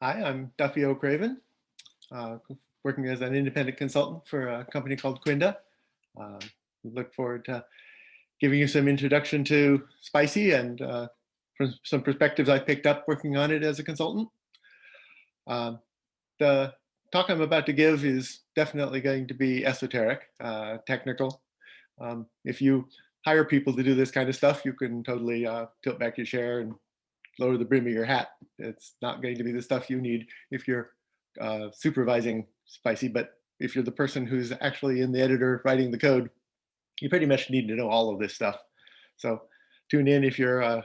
Hi, I'm Duffy O'Craven, uh, working as an independent consultant for a company called Quinda. Uh, look forward to giving you some introduction to Spicy and uh, some perspectives I picked up working on it as a consultant. Um, the talk I'm about to give is definitely going to be esoteric, uh, technical. Um, if you hire people to do this kind of stuff, you can totally uh, tilt back your chair and lower the brim of your hat. It's not going to be the stuff you need if you're uh, supervising Spicy, but if you're the person who's actually in the editor writing the code, you pretty much need to know all of this stuff. So tune in if you're uh,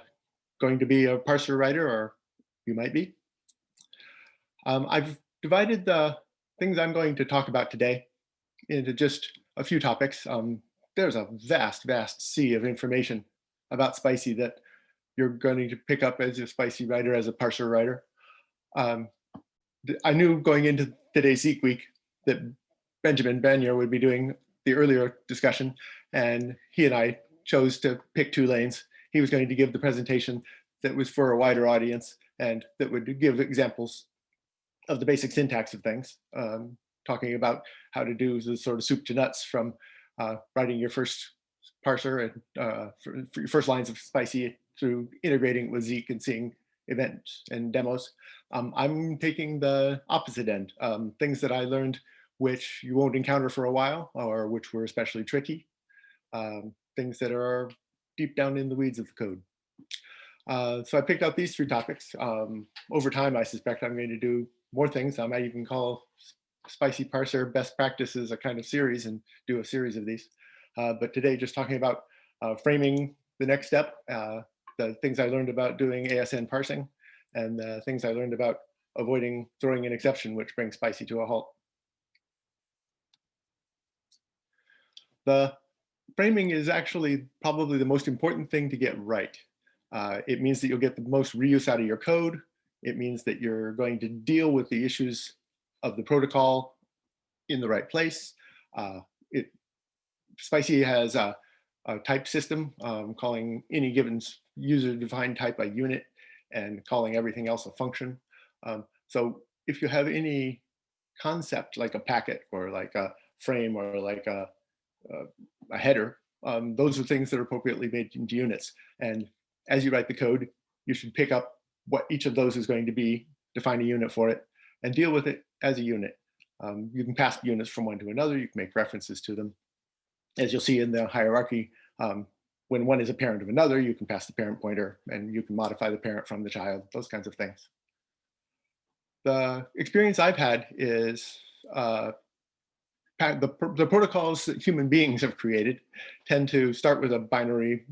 going to be a parser writer or you might be. Um, I've divided the things I'm going to talk about today into just a few topics. Um, there's a vast, vast sea of information about Spicy that you're going to pick up as a spicy writer, as a parser writer. Um, I knew going into today's Zeek week that Benjamin Bannier would be doing the earlier discussion, and he and I chose to pick two lanes. He was going to give the presentation that was for a wider audience and that would give examples of the basic syntax of things, um, talking about how to do the sort of soup to nuts from uh, writing your first parser and uh, for, for your first lines of spicy through integrating with Zeek and seeing events and demos. Um, I'm taking the opposite end, um, things that I learned which you won't encounter for a while or which were especially tricky, um, things that are deep down in the weeds of the code. Uh, so I picked out these three topics. Um, over time, I suspect I'm going to do more things. I might even call Spicy Parser Best Practices a kind of series and do a series of these. Uh, but today, just talking about uh, framing the next step, uh, the things I learned about doing ASN parsing and the things I learned about avoiding throwing an exception, which brings Spicy to a halt. The framing is actually probably the most important thing to get right. Uh, it means that you'll get the most reuse out of your code. It means that you're going to deal with the issues of the protocol in the right place. Uh, it, Spicy has a, a type system um, calling any given user-defined type a unit and calling everything else a function. Um, so if you have any concept like a packet or like a frame or like a, a, a header, um, those are things that are appropriately made into units. And as you write the code, you should pick up what each of those is going to be, define a unit for it, and deal with it as a unit. Um, you can pass units from one to another, you can make references to them. As you'll see in the hierarchy, um, when one is a parent of another, you can pass the parent pointer and you can modify the parent from the child, those kinds of things. The experience I've had is uh, the, the protocols that human beings have created tend to start with a binary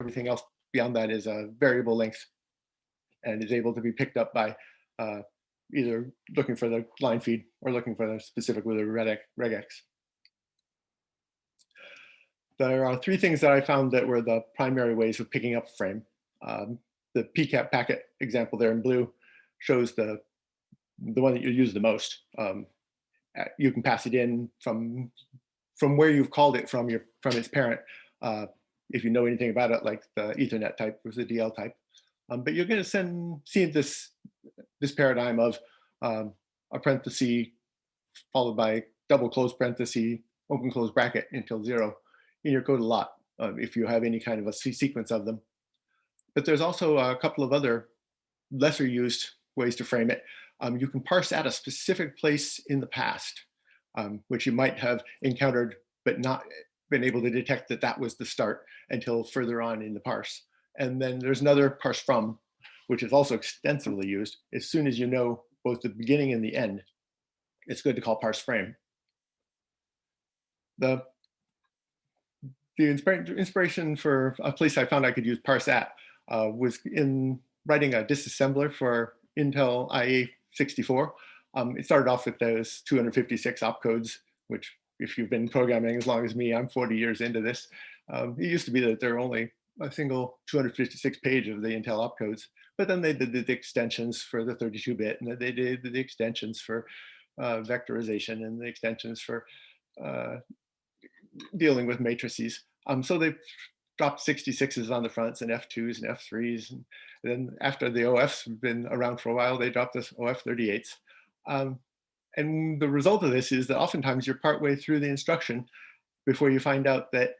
everything else beyond that is a variable length and is able to be picked up by uh, either looking for the line feed or looking for the specific with a regex. There are three things that I found that were the primary ways of picking up frame. Um, the PCAP packet example there in blue shows the the one that you use the most. Um, you can pass it in from from where you've called it from your from its parent uh, if you know anything about it, like the Ethernet type was the DL type. Um, but you're going to send see this this paradigm of um, a parenthesis followed by double close parenthesis, open close bracket until zero in your code a lot uh, if you have any kind of a sequence of them. But there's also a couple of other lesser used ways to frame it. Um, you can parse at a specific place in the past, um, which you might have encountered but not been able to detect that that was the start until further on in the parse. And then there's another parse from, which is also extensively used. As soon as you know both the beginning and the end, it's good to call parse frame. The, the inspiration for a place I found I could use parse at uh, was in writing a disassembler for Intel IA64. Um, it started off with those 256 opcodes, which if you've been programming as long as me, I'm 40 years into this. Um, it used to be that there were only a single 256 page of the Intel opcodes, but then they did the extensions for the 32-bit, and they did the extensions for uh, vectorization and the extensions for uh, dealing with matrices. Um, so they dropped 66s on the fronts and F2s and F3s. And then after the OFs have been around for a while, they dropped this OF38s. Um, and the result of this is that oftentimes you're partway through the instruction before you find out that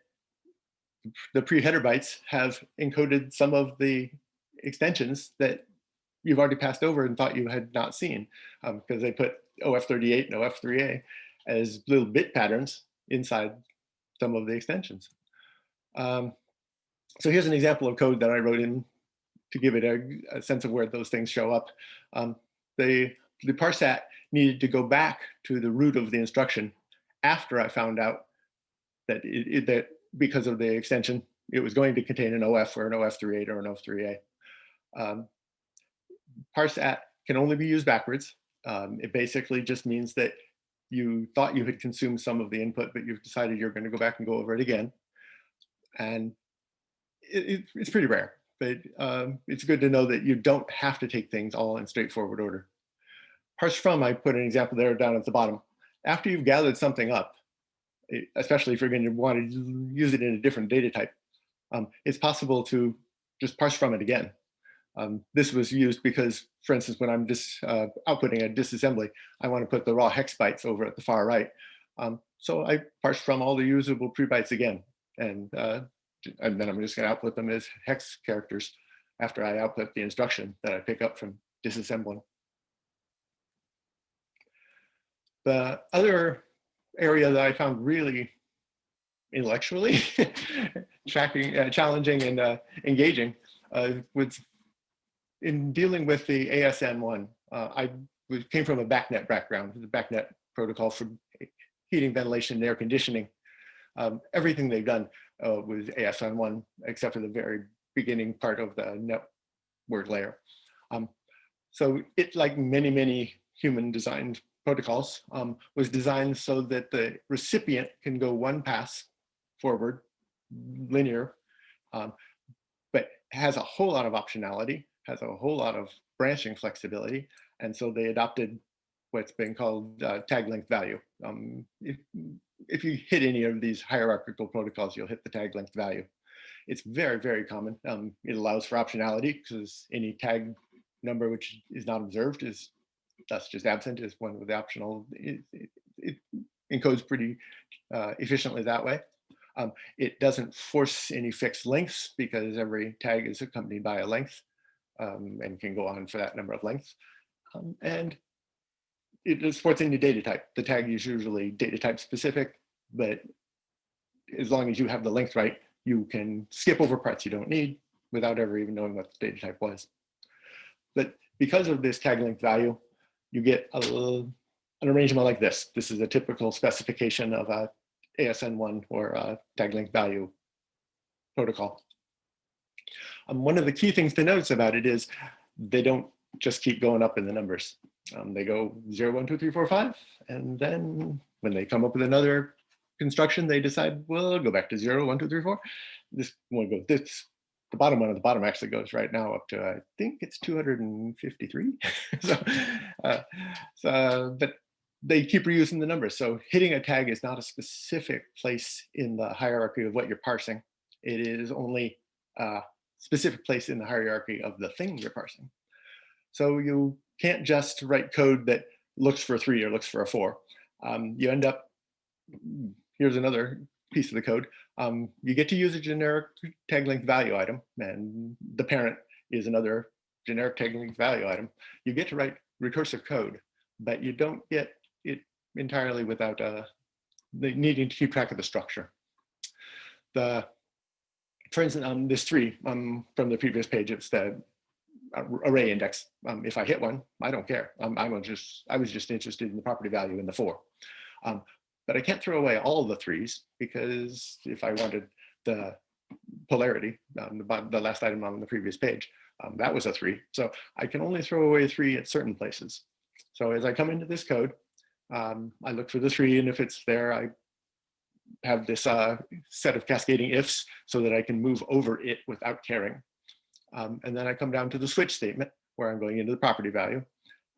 the pre-header bytes have encoded some of the extensions that you've already passed over and thought you had not seen because um, they put OF38 and OF3A as little bit patterns inside some of the extensions. Um, so here's an example of code that I wrote in to give it a, a sense of where those things show up. Um, the, the parse at needed to go back to the root of the instruction after I found out that, it, it, that because of the extension, it was going to contain an OF or an OF38 or an OF3A. Um, parse at can only be used backwards. Um, it basically just means that you thought you had consumed some of the input, but you've decided you're going to go back and go over it again. And it, it's pretty rare, but um, it's good to know that you don't have to take things all in straightforward order. Parse from, I put an example there down at the bottom. After you've gathered something up, especially if you're going to want to use it in a different data type, um, it's possible to just parse from it again. Um, this was used because, for instance, when I'm just uh, outputting a disassembly, I want to put the raw hex bytes over at the far right. Um, so I parse from all the usable pre-bytes again, and, uh, and then I'm just going to output them as hex characters after I output the instruction that I pick up from disassembling. The other area that I found really intellectually tracking, uh, challenging and uh, engaging uh, was in dealing with the ASN1. Uh, I came from a BACnet background, the BACnet protocol for heating, ventilation, and air conditioning. Um, everything they've done uh, was ASN1, except for the very beginning part of the network layer. Um, so it, like many, many human designed protocols um, was designed so that the recipient can go one pass forward, linear, um, but has a whole lot of optionality, has a whole lot of branching flexibility. And so they adopted what's been called uh, tag length value. Um, if, if you hit any of these hierarchical protocols, you'll hit the tag length value. It's very, very common. Um, it allows for optionality because any tag number which is not observed is that's just absent is one with the optional. It, it, it encodes pretty uh, efficiently that way. Um, it doesn't force any fixed lengths because every tag is accompanied by a length um, and can go on for that number of lengths. Um, and it supports any data type. The tag is usually data type specific, but as long as you have the length right, you can skip over parts you don't need without ever even knowing what the data type was. But because of this tag length value, you get a, an arrangement like this. This is a typical specification of a ASN1 or a tag length value protocol. Um, one of the key things to notice about it is they don't just keep going up in the numbers. Um, they go 0, 1, 2, 3, 4, 5, and then when they come up with another construction, they decide, well, go back to 0, 1, 2, 3, 4. This one goes this the bottom one at the bottom actually goes right now up to, I think it's 253. so, uh, so, but they keep reusing the numbers. So hitting a tag is not a specific place in the hierarchy of what you're parsing. It is only a specific place in the hierarchy of the thing you're parsing. So you can't just write code that looks for a three or looks for a four. Um, you end up, here's another piece of the code, um, you get to use a generic tag length value item and the parent is another generic tag length value item. You get to write recursive code, but you don't get it entirely without uh, needing to keep track of the structure. The, for instance, um, this three um, from the previous page, it's the array index. Um, if I hit one, I don't care. Um, I was just I was just interested in the property value in the four. Um, but I can't throw away all the threes because if I wanted the polarity, um, the, the, last item on the previous page, um, that was a three. So I can only throw away three at certain places. So as I come into this code, um, I look for the three and if it's there, I have this uh, set of cascading ifs so that I can move over it without caring. Um, and then I come down to the switch statement where I'm going into the property value.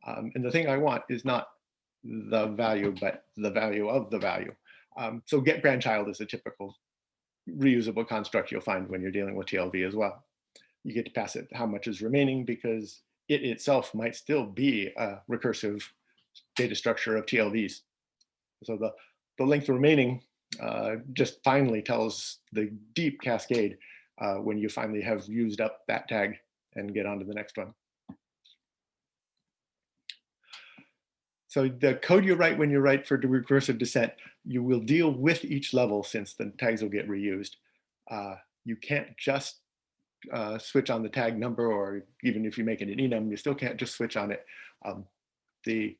Um, and the thing I want is not the value, but the value of the value. Um, so get grandchild is a typical reusable construct you'll find when you're dealing with TLV as well. You get to pass it how much is remaining because it itself might still be a recursive data structure of TLVs. So the, the length remaining uh, just finally tells the deep cascade uh, when you finally have used up that tag and get on to the next one. So the code you write when you write for recursive descent, you will deal with each level since the tags will get reused. Uh, you can't just uh, switch on the tag number or even if you make it an enum, you still can't just switch on it. Um, the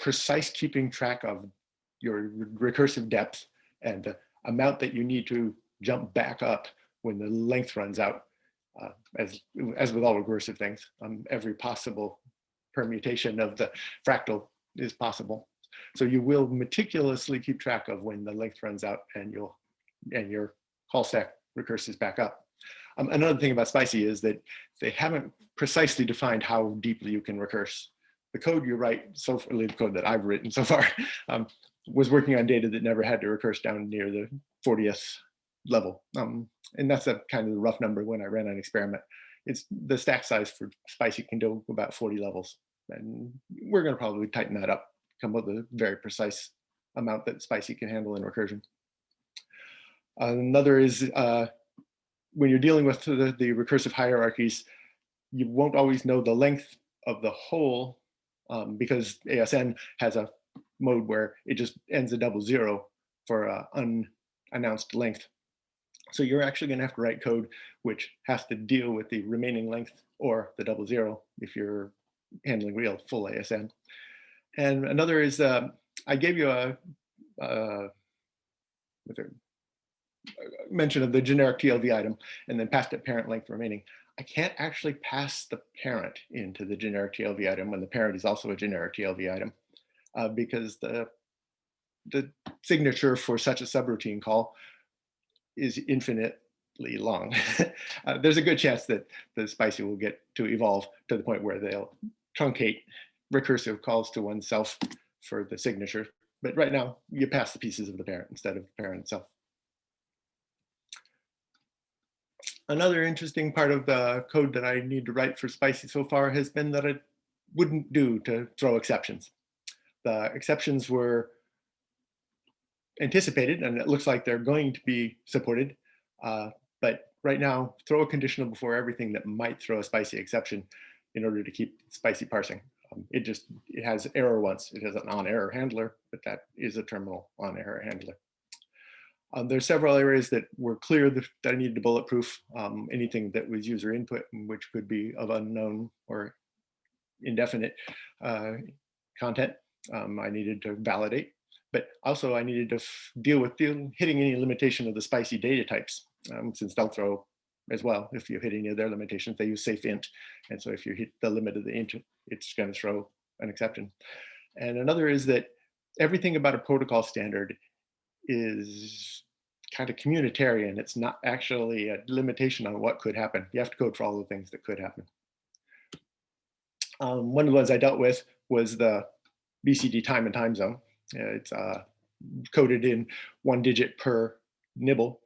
precise keeping track of your recursive depth and the amount that you need to jump back up when the length runs out, uh, as, as with all recursive things, um, every possible permutation of the fractal is possible. So you will meticulously keep track of when the length runs out and you'll and your call stack recurses back up. Um, another thing about Spicy is that they haven't precisely defined how deeply you can recurse. The code you write, so far, the code that I've written so far, um, was working on data that never had to recurse down near the 40th level. Um, and that's a kind of the rough number when I ran an experiment. It's the stack size for Spicy can do about 40 levels. And we're going to probably tighten that up, come up with a very precise amount that Spicy can handle in recursion. Another is uh, when you're dealing with the, the, recursive hierarchies, you won't always know the length of the whole um, because ASN has a mode where it just ends a double zero for uh, unannounced length. So you're actually going to have to write code which has to deal with the remaining length or the double zero if you're handling real full ASN. And another is, uh, I gave you a, a mention of the generic TLV item and then passed it parent length remaining. I can't actually pass the parent into the generic TLV item when the parent is also a generic TLV item uh, because the, the signature for such a subroutine call is infinitely long. uh, there's a good chance that the spicy will get to evolve to the point where they'll truncate recursive calls to oneself for the signature. But right now, you pass the pieces of the parent instead of the parent itself. Another interesting part of the code that I need to write for Spicy so far has been that it wouldn't do to throw exceptions. The exceptions were anticipated and it looks like they're going to be supported. Uh, right now, throw a conditional before everything that might throw a spicy exception in order to keep spicy parsing. Um, it just, it has error once. It has an on error handler, but that is a terminal on error handler. Um, there's several areas that were clear that, I needed to bulletproof. Um, anything that was user input, which could be of unknown or indefinite uh, content, um, I needed to validate. But also I needed to deal with hitting any limitation of the spicy data types, um, since they'll throw as well. If you hit any of their limitations, they use safe int. And so if you hit the limit of the int, it's going to throw an exception. And another is that everything about a protocol standard is kind of communitarian. It's not actually a limitation on what could happen. You have to code for all the things that could happen. Um, one of the ones I dealt with was the BCD time and time zone. It's uh, coded in one digit per nibble.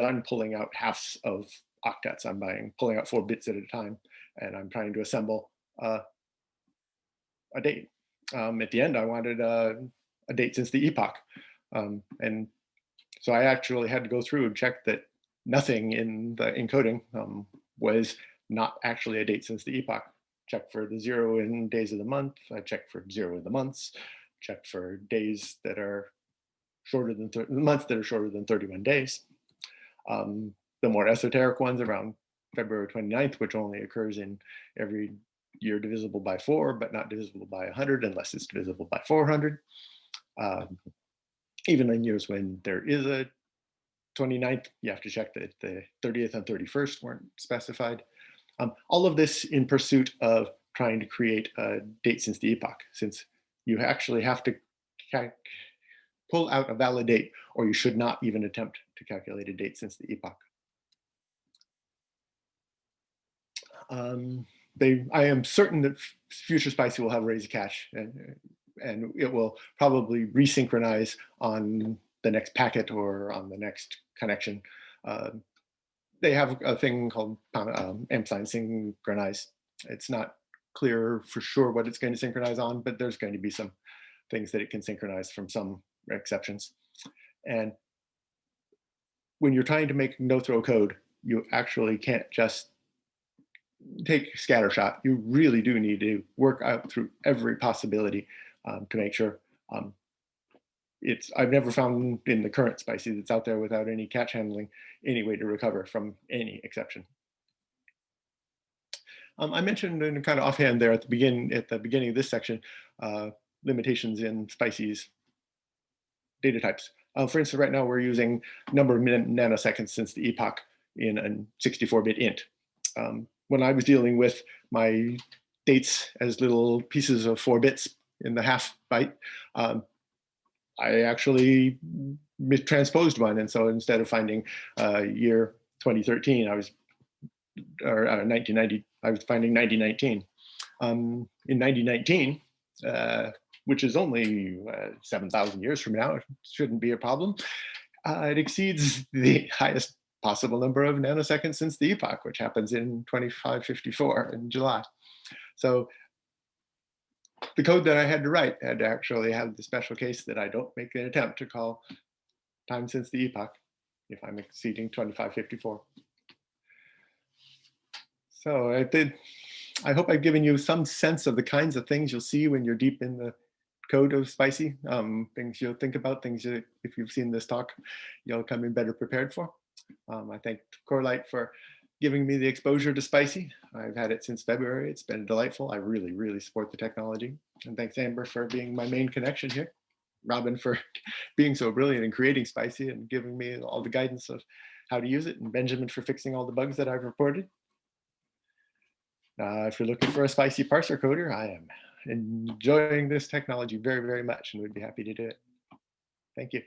I'm pulling out halves of octets. I'm buying, pulling out four bits at a time, and I'm trying to assemble uh, a date. Um, at the end, I wanted uh, a date since the epoch. Um, and so I actually had to go through and check that nothing in the encoding um, was not actually a date since the epoch. Check for the zero in days of the month. I checked for zero in the months. Check for days that are shorter than months that are shorter than 31 days. Um, the more esoteric ones around February 29th, which only occurs in every year divisible by four, but not divisible by 100 unless it's divisible by 400. Um, even in years when there is a 29th, you have to check that the 30th and 31st weren't specified. Um, all of this in pursuit of trying to create a date since the epoch, since you actually have to pull out a valid date or you should not even attempt to calculate a date since the epoch. Um, they, I am certain that future Spicy will have raise cache and, and it will probably resynchronize on the next packet or on the next connection. Uh, they have a thing called um, ampersand synchronize. It's not clear for sure what it's going to synchronize on, but there's going to be some things that it can synchronize from some exceptions. And when you're trying to make no throw code, you actually can't just take scattershot. You really do need to work out through every possibility um, to make sure um, it's, I've never found in the current spicy that's out there without any catch handling, any way to recover from any exception. Um, I mentioned in kind of offhand there at the begin at the beginning of this section, uh, limitations in spicy's data types. Uh, for instance, right now we're using number of nanoseconds since the epoch in a 64-bit int. Um, when I was dealing with my dates as little pieces of four bits in the half byte, um, I actually transposed one. And so instead of finding uh, year 2013, I was, or uh, 1990, I was finding 1919. Um, in 1919, uh, which is only uh, 7,000 years from now, it shouldn't be a problem. Uh, it exceeds the highest possible number of nanoseconds since the epoch, which happens in 2554 in July. So the code that I had to write had to actually have the special case that I don't make an attempt to call time since the epoch if I'm exceeding 2554. So I did, I hope I've given you some sense of the kinds of things you'll see when you're deep in the code of spicy um, things you'll think about things you, if you've seen this talk you'll come in better prepared for. Um, i thank corelight for giving me the exposure to spicy. I've had it since february. It's been delightful. I really really support the technology. And thanks amber for being my main connection here. Robin for being so brilliant in creating spicy and giving me all the guidance of how to use it and benjamin for fixing all the bugs that i've reported. Uh, if you're looking for a spicy parser coder i am enjoying this technology very, very much and we'd be happy to do it. Thank you.